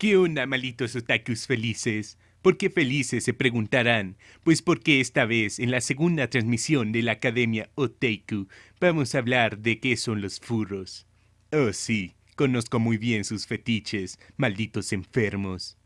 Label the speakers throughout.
Speaker 1: ¿Qué onda, malitos otakus felices? ¿Por qué felices se preguntarán? Pues porque esta vez, en la segunda transmisión de la Academia Otaku, vamos a hablar de qué son los furros. Oh sí, conozco muy bien sus fetiches, malditos enfermos.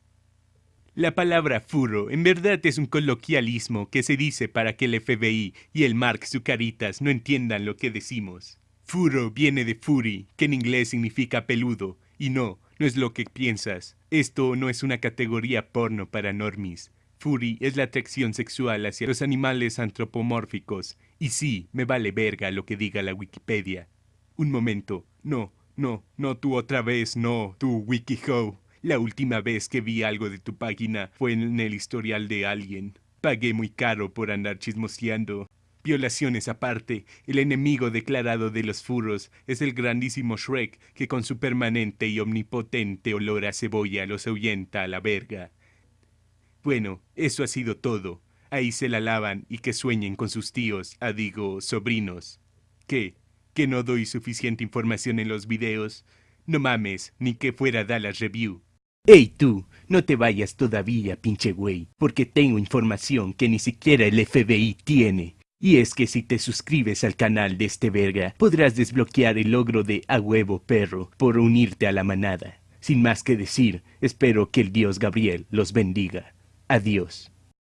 Speaker 1: La palabra furro en verdad es un coloquialismo que se dice para que el FBI y el Mark Zucaritas no entiendan lo que decimos. Furro viene de furry, que en inglés significa peludo, y no, no es lo que piensas. Esto no es una categoría porno para normis. Furry es la atracción sexual hacia los animales antropomórficos. Y sí, me vale verga lo que diga la Wikipedia. Un momento. No, no, no tú otra vez, no, tú WikiHow. La última vez que vi algo de tu página fue en el historial de alguien. Pagué muy caro por andar chismoseando. Violaciones aparte, el enemigo declarado de los furros es el grandísimo Shrek que con su permanente y omnipotente olor a cebolla los ahuyenta a la verga. Bueno, eso ha sido todo. Ahí se la lavan y que sueñen con sus tíos, a digo, sobrinos. ¿Qué? ¿Que no doy suficiente información en los videos? No mames, ni que fuera Dallas Review. Ey tú, no te vayas todavía, pinche güey, porque tengo información que ni siquiera el FBI tiene. Y es que si te suscribes al canal de este verga, podrás desbloquear el logro de A huevo perro por unirte a la manada. Sin más que decir, espero que el dios Gabriel los bendiga. Adiós.